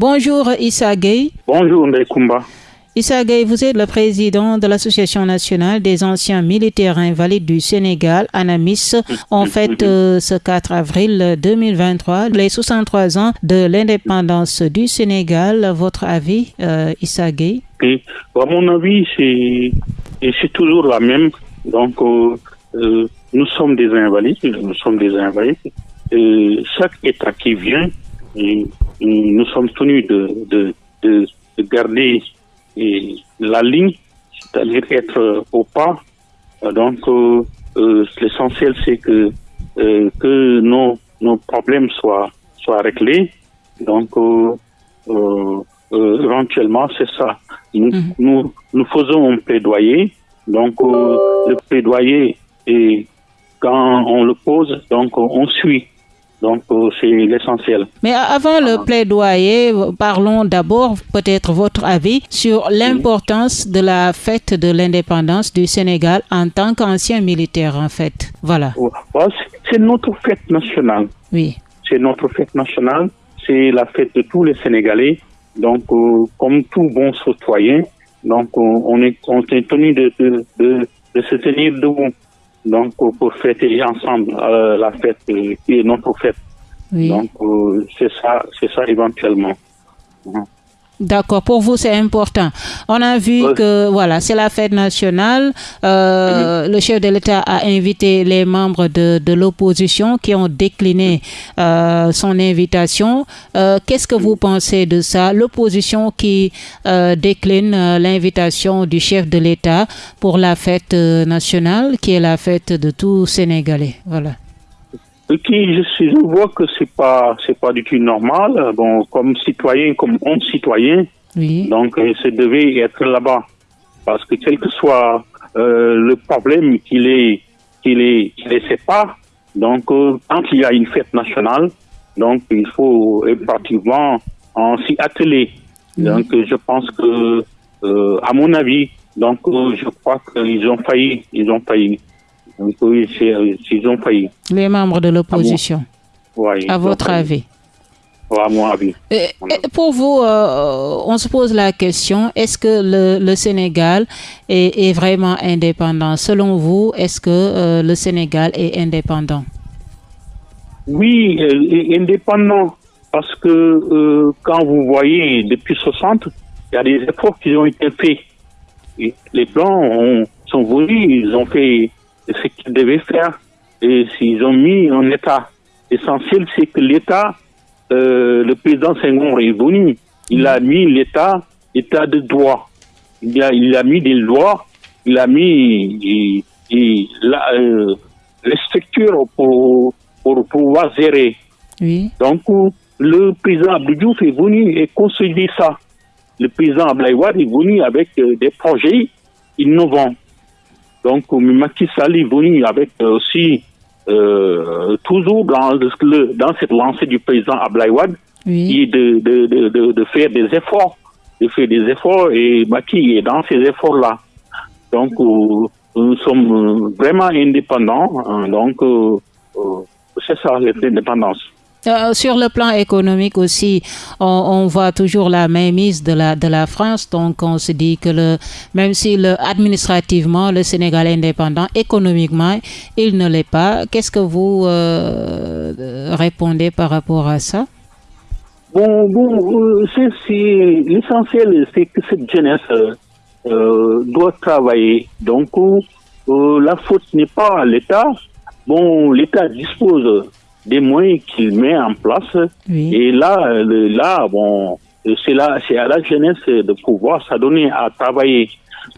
Bonjour Issa Gueye. Bonjour Ndekumba. Issa Gueye, vous êtes le président de l'Association nationale des anciens militaires invalides du Sénégal, ANAMIS. En fait, euh, ce 4 avril 2023, les 63 ans de l'indépendance du Sénégal. Votre avis, euh, Issa Gueye? À mon avis, c'est toujours la même. Donc, euh, euh, nous sommes des invalides, nous sommes des invalides. chaque État qui vient, nous sommes tenus de, de, de, de garder et la ligne, c'est-à-dire être au pas. Donc, euh, euh, l'essentiel, c'est que, euh, que nos, nos problèmes soient, soient réglés. Donc, éventuellement, c'est ça. Nous, mhm. nous, nous, faisons un plaidoyer. Donc, le plaidoyer, et quand on le pose, donc on suit. Donc, euh, c'est l'essentiel. Mais avant le plaidoyer, parlons d'abord peut-être votre avis sur l'importance de la fête de l'indépendance du Sénégal en tant qu'ancien militaire, en fait. Voilà. C'est notre fête nationale. Oui. C'est notre fête nationale. C'est la fête de tous les Sénégalais. Donc, euh, comme tout bon citoyen, donc on, est, on est tenu de, de, de, de se tenir debout donc pour fêter ensemble euh, la fête euh, qui est notre fête. Donc euh, c'est ça, c'est ça éventuellement. D'accord, pour vous c'est important. On a vu que voilà, c'est la fête nationale. Euh, mhm. Le chef de l'État a invité les membres de, de l'opposition qui ont décliné euh, son invitation. Euh, Qu'est-ce que vous pensez de ça? L'opposition qui décline l'invitation du chef de l'État pour la fête nationale, qui est la fête de tous Sénégalais. Voilà qui je, je vois que c'est pas c'est pas du tout normal. Bon, comme citoyen, comme homme citoyen, oui. donc euh, ça devait être là-bas parce que quel que soit euh, le problème qu'il est qu'il est qu'il les sépare, donc euh, quand il y a une fête nationale, donc il faut pratiquement en s'y atteler. Donc je pense que euh, à mon avis, donc je crois qu'ils ont failli, ils ont failli. Oui, ils ont failli. Les membres de l'opposition. Oui, à votre avis à mon avis. Et, pour vous, euh, on se pose la question, est-ce que le, le Sénégal est, est, vraiment indépendant? Selon vous, est-ce que euh, le Sénégal est indépendant? Oui, euh, indépendant, parce que euh, quand vous voyez depuis 60, il y a des efforts qui ont été faits. Et les Blancs ont, sont venus, ils ont fait ce qu'ils devaient faire. Et s'ils ont mis en état, l'essentiel, c'est que l'État, euh, le président Senghor est venu, il a mis l'État, état de droit. Il a, il a mis des lois, il a mis et, et la, euh, les structures pour, pour pouvoir gérer. Oui. Donc, le président Abdou est venu et construit ça. Le président Ablaïwad est venu avec euh, des projets innovants. Donc, Macky Sall est venu avec aussi, euh, toujours dans, le, dans cette lancée du président Ablaïwad, oui. de, de, de, de, faire des efforts, de faire des efforts, et Macky est dans ces efforts-là. Donc, euh, nous sommes vraiment indépendants, hein, donc euh, c'est ça, l'indépendance. Euh, sur le plan économique aussi, on, voit toujours la mainmise de la, de la France. Donc, on se dit que même si le, administrativement, le Sénégal est indépendant, économiquement, il ne l'est pas. Qu'est-ce que vous euh, répondez par rapport à ça? Bon, bon euh, l'essentiel, c'est que cette jeunesse doit travailler. Donc, la faute n'est pas à l'État. Bon, l'État dispose des moyens qu'il met en place. Oui. Et là, le, là, bon, c'est là, c'est à la jeunesse de pouvoir s'adonner à travailler.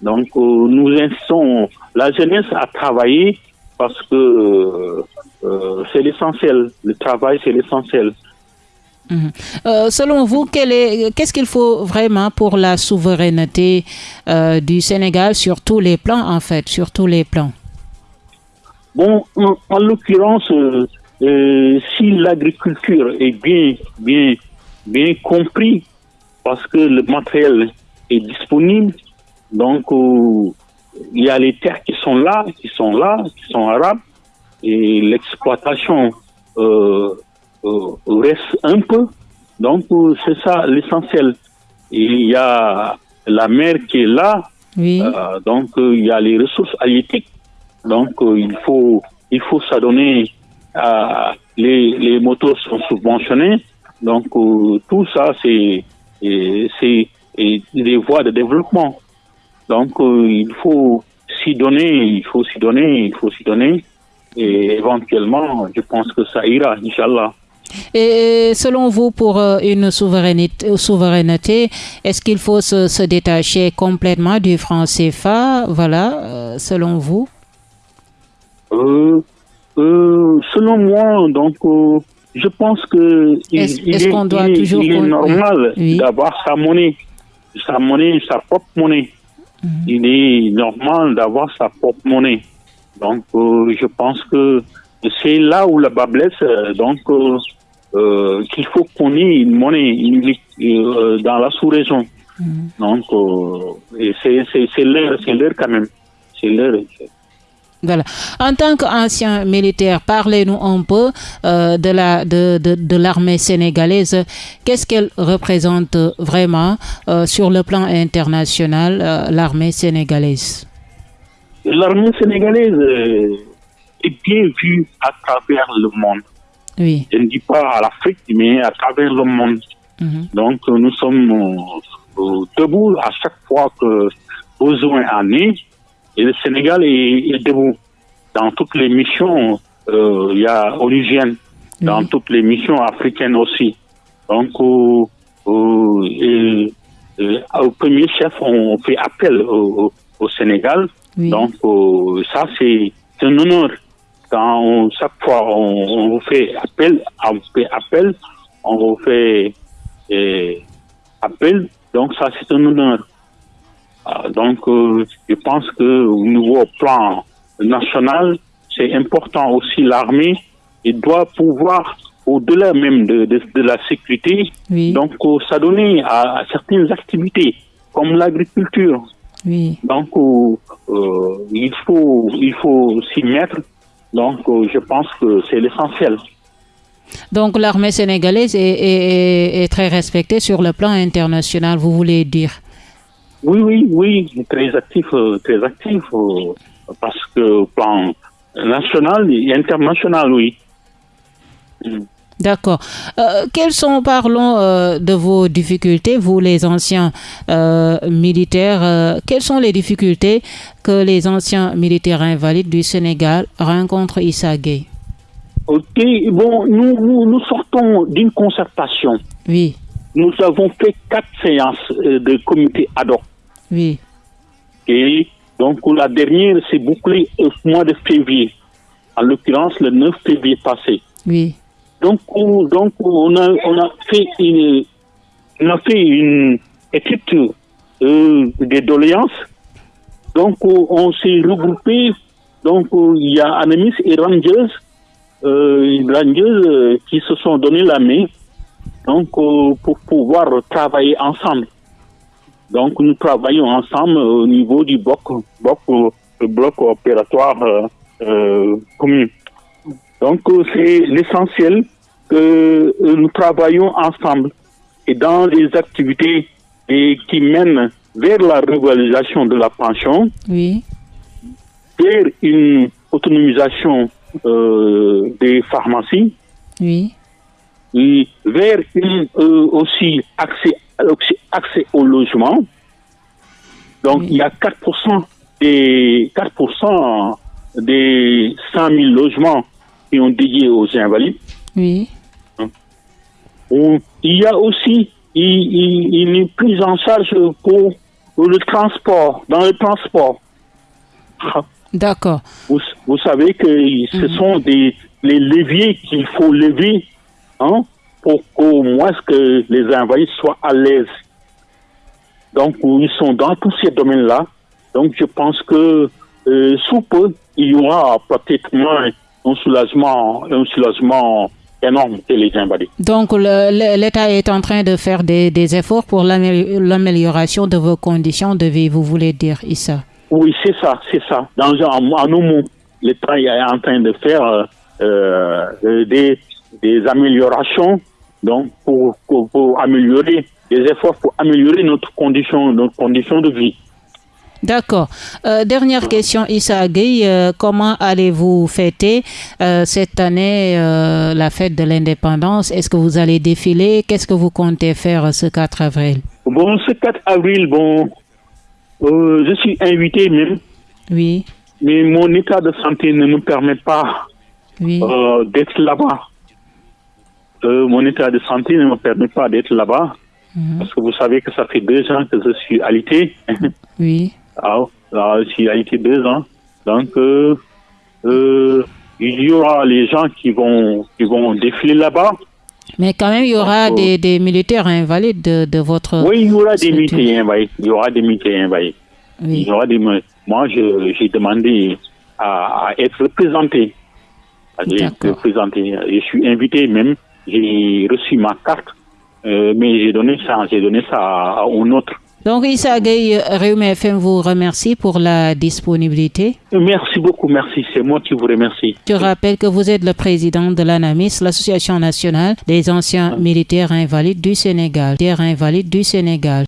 Donc, euh, nous insistons la jeunesse à travailler parce que euh, euh, c'est l'essentiel. Le travail, c'est l'essentiel. Mmh. selon vous, qu'est-ce qu'il faut vraiment pour la souveraineté du Sénégal sur tous les plans, en fait, sur tous les plans? Bon, en, en l'occurrence, euh, si l'agriculture est bien, bien, bien compris, parce que le matériel est disponible, donc euh, il y a les terres qui sont là, qui sont là, qui sont arabes, et l'exploitation euh, reste un peu. Donc, c'est ça l'essentiel. Il y a la mer qui est là. donc, il y a les ressources halieutiques. Donc, il faut, il faut s'adonner les, les motos sont subventionnés. Donc, tout ça, c'est, c'est des voies de développement. Donc, il faut s'y donner, il faut s'y donner, il faut s'y donner. Et éventuellement, je pense que ça ira, Inch'Allah. Et selon vous, pour euh, une souveraineté, souveraineté est-ce qu'il faut se, détacher complètement du franc CFA Voilà, euh, selon vous euh, Selon moi, donc, je pense que il, est, normal d'avoir sa monnaie, sa monnaie, sa propre monnaie. Mhm. Il est normal d'avoir sa propre monnaie. Donc, je pense que c'est là où la bas blesse. Donc, euh, qu'il faut qu'on ait une monnaie euh, dans la sous-région. Mm. Donc, euh, c'est l'heure, c'est l'heure quand même. C'est l'heure. Voilà. En tant qu'ancien militaire, parlez-nous un peu de la de, de, de l'armée sénégalaise. Qu'est-ce qu'elle représente vraiment sur le plan international, l'armée sénégalaise? L'armée sénégalaise est bien vue à travers le monde. Je ne dis pas à l'Afrique, mais à travers le monde. Mhm. Donc, nous sommes euh, debout à chaque fois que besoin en est. Et le Sénégal est, debout. Dans toutes les missions, euh, il y a origine. Dans toutes les missions africaines aussi. Donc, au premier chef, on fait appel au, Sénégal. Donc, ça, c'est un honneur quand chaque fois on, vous fait appel, on vous fait appel, on vous fait appel, donc ça c'est un honneur. Donc euh, je pense que au niveau plan national, c'est important aussi l'armée, il doit pouvoir au-delà même de, de, la sécurité, donc euh, s'adonner à, à, certaines activités comme l'agriculture. Donc euh, il faut il faut s'y mettre. Donc, je pense que c'est l'essentiel. Donc, l'armée sénégalaise est, très respectée sur le plan international, vous voulez dire? Oui, oui, oui, très actif, euh, très actif, euh, parce que plan national et international, oui. D'accord. quelles sont, parlons de vos difficultés, vous les anciens militaires, quelles sont les difficultés que les anciens militaires invalides du Sénégal rencontrent Issa Gueye? Ok, bon, nous, nous, sortons d'une concertation. Oui. Nous avons fait quatre séances euh, de comité ad hoc. Oui. Et donc la dernière s'est bouclée au mois de février, en l'occurrence le 9 février passé. Oui. Donc, on, donc on, a, on a fait une, on a fait une étude euh, des doléances donc, euh, on s'est regroupé. Donc, euh, il y a Anemis et Rangers, euh, Rangers euh, qui se sont donné la main donc, pour pouvoir travailler ensemble. Donc, nous travaillons ensemble au niveau du bloc, bloc, bloc opératoire commun. Donc, c'est l'essentiel que nous travaillons ensemble et dans les activités et qui mènent vers la revalorisation de la pension, oui. vers une autonomisation euh, des pharmacies, oui. et vers une, euh, aussi accès, accès au logement. Donc il y a 4% des 4% des 100 000 logements qui ont dédié aux invalides. Oui. Il y a aussi une prise en charge pour le transport, dans le transport. D'accord. Vous, savez que ce mhm. sont des les leviers qu'il faut lever hein, pour qu'au moins que les invalides soient à l'aise. Donc, ils sont dans tous ces domaines-là. Donc, je pense que euh, sous peu, il y aura peut-être un soulagement, un soulagement énorme que les invalides. Donc l'État est en train de faire des, des efforts pour l'amélioration de vos conditions de vie, vous voulez dire, Issa? Oui, c'est ça, c'est ça. Dans, en, en mots, l'État est en train de faire euh, euh, des, des, améliorations donc pour, pour, améliorer les efforts pour améliorer notre condition, notre condition de vie. D'accord. Euh, dernière question, Issa Gueye, euh, comment allez-vous fêter euh, cette année la fête de l'indépendance? Est-ce que vous allez défiler? Qu'est-ce que vous comptez faire ce 4 avril? Bon, ce 4 avril, bon, je suis invité même. Oui. Mais mon état de santé ne me permet pas d'être là-bas. Mon état de santé ne me permet pas d'être là-bas. Mhm. Parce que vous savez que ça fait deux ans que je suis alité. Oui. Ah, là, il a été deux ans. Donc, euh, euh, il y aura les gens qui vont, qui vont défiler là-bas. Mais quand même, il y aura des, des, militaires invalides de, de, votre. Oui, il y aura des militaires invalides. Il y aura des militaires invalides. Oui. Il y aura des, moi, j'ai demandé à, à, être représenté. représenté. Je suis invité même. J'ai reçu ma carte, euh, mais j'ai donné ça, j'ai donné ça à, à un autre. Donc Issa Gueye, Réumi FM vous remercie pour la disponibilité. Merci beaucoup, merci. C'est moi qui vous remercie. Je rappelle que vous êtes le président de l'ANAMIS, l'Association nationale des anciens militaires invalides du Sénégal. Invalides du Sénégal.